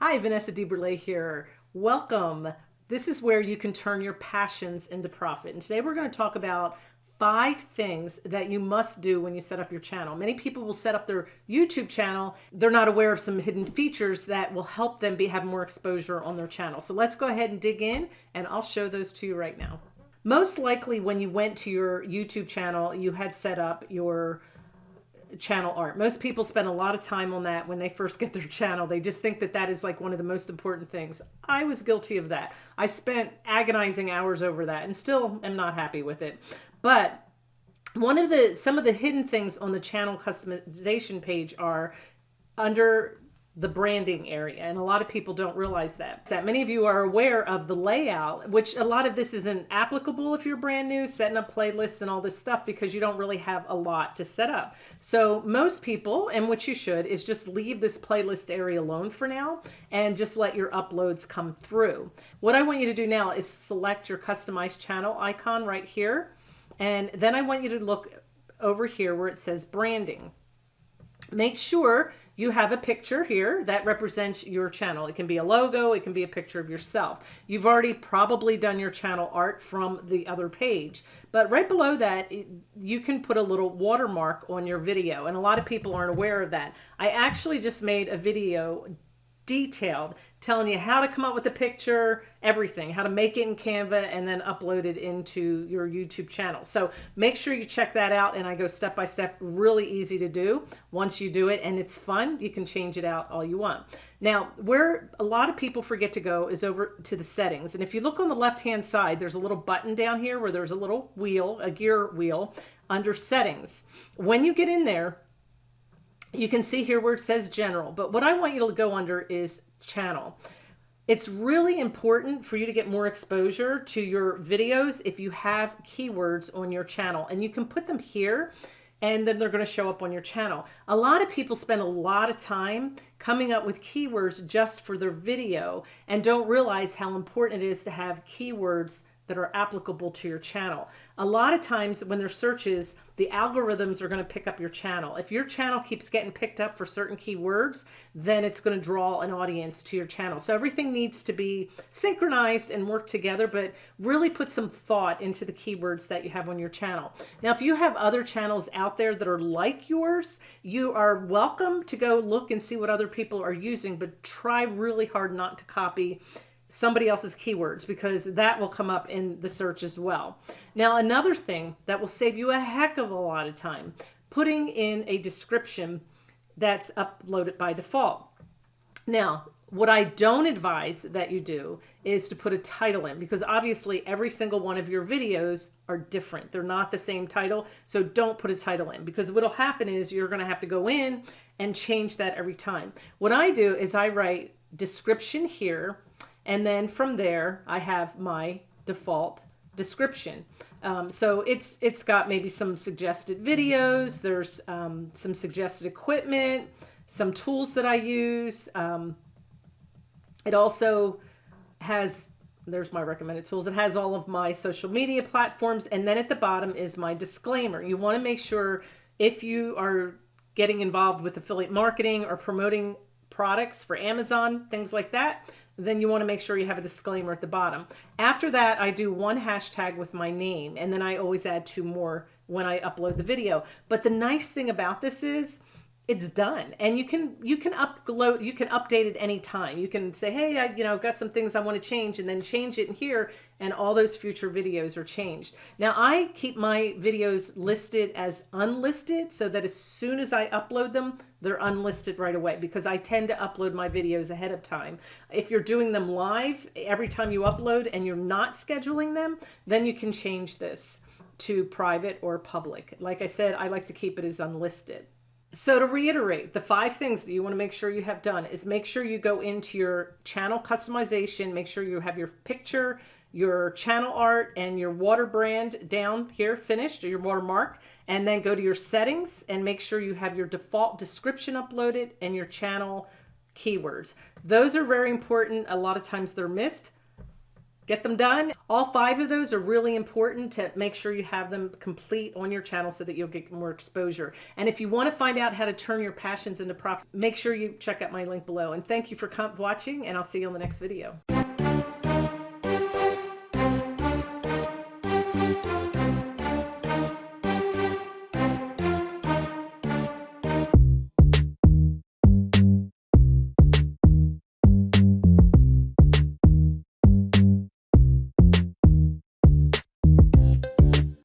Hi, Vanessa DeBurle here. Welcome. This is where you can turn your passions into profit. And today we're going to talk about five things that you must do when you set up your channel. Many people will set up their YouTube channel. They're not aware of some hidden features that will help them be have more exposure on their channel. So let's go ahead and dig in and I'll show those to you right now. Most likely when you went to your YouTube channel, you had set up your channel art. Most people spend a lot of time on that when they first get their channel. They just think that that is like one of the most important things. I was guilty of that. I spent agonizing hours over that and still am not happy with it. But one of the some of the hidden things on the channel customization page are under the branding area. And a lot of people don't realize that. That many of you are aware of the layout, which a lot of this isn't applicable if you're brand new, setting up playlists and all this stuff because you don't really have a lot to set up. So most people, and what you should, is just leave this playlist area alone for now and just let your uploads come through. What I want you to do now is select your customized channel icon right here. And then I want you to look over here where it says branding. Make sure you have a picture here that represents your channel. It can be a logo, it can be a picture of yourself. You've already probably done your channel art from the other page, but right below that, you can put a little watermark on your video. And a lot of people aren't aware of that. I actually just made a video detailed, telling you how to come up with a picture, everything, how to make it in Canva and then upload it into your YouTube channel. So make sure you check that out. And I go step by step, really easy to do. Once you do it and it's fun, you can change it out all you want. Now, where a lot of people forget to go is over to the settings. And if you look on the left-hand side, there's a little button down here where there's a little wheel, a gear wheel under settings. When you get in there, you can see here where it says general, but what I want you to go under is channel. It's really important for you to get more exposure to your videos if you have keywords on your channel and you can put them here and then they're going to show up on your channel. A lot of people spend a lot of time coming up with keywords just for their video and don't realize how important it is to have keywords that are applicable to your channel. A lot of times when there's searches, the algorithms are going to pick up your channel. If your channel keeps getting picked up for certain keywords, then it's going to draw an audience to your channel. So everything needs to be synchronized and work together, but really put some thought into the keywords that you have on your channel. Now, if you have other channels out there that are like yours, you are welcome to go look and see what other people are using, but try really hard not to copy somebody else's keywords because that will come up in the search as well. Now, another thing that will save you a heck of a lot of time, putting in a description that's uploaded by default. Now, what I don't advise that you do is to put a title in because obviously every single one of your videos are different. They're not the same title. So don't put a title in because what'll happen is you're going to have to go in and change that every time. What I do is I write description here and then from there, I have my default description. Um, so it's it's got maybe some suggested videos. There's um, some suggested equipment, some tools that I use. Um, it also has there's my recommended tools. It has all of my social media platforms. And then at the bottom is my disclaimer. You want to make sure if you are getting involved with affiliate marketing or promoting products for Amazon, things like that, then you want to make sure you have a disclaimer at the bottom. After that, I do one hashtag with my name, and then I always add two more when I upload the video. But the nice thing about this is it's done and you can you can upload you can update it anytime you can say hey I you know got some things I want to change and then change it in here and all those future videos are changed now I keep my videos listed as unlisted so that as soon as I upload them they're unlisted right away because I tend to upload my videos ahead of time. If you're doing them live every time you upload and you're not scheduling them then you can change this to private or public. Like I said I like to keep it as unlisted so to reiterate, the five things that you want to make sure you have done is make sure you go into your channel customization, make sure you have your picture, your channel art and your water brand down here finished or your watermark and then go to your settings and make sure you have your default description uploaded and your channel keywords. Those are very important. A lot of times they're missed. Get them done. All five of those are really important to make sure you have them complete on your channel so that you'll get more exposure. And if you want to find out how to turn your passions into profit, make sure you check out my link below. And thank you for watching and I'll see you on the next video.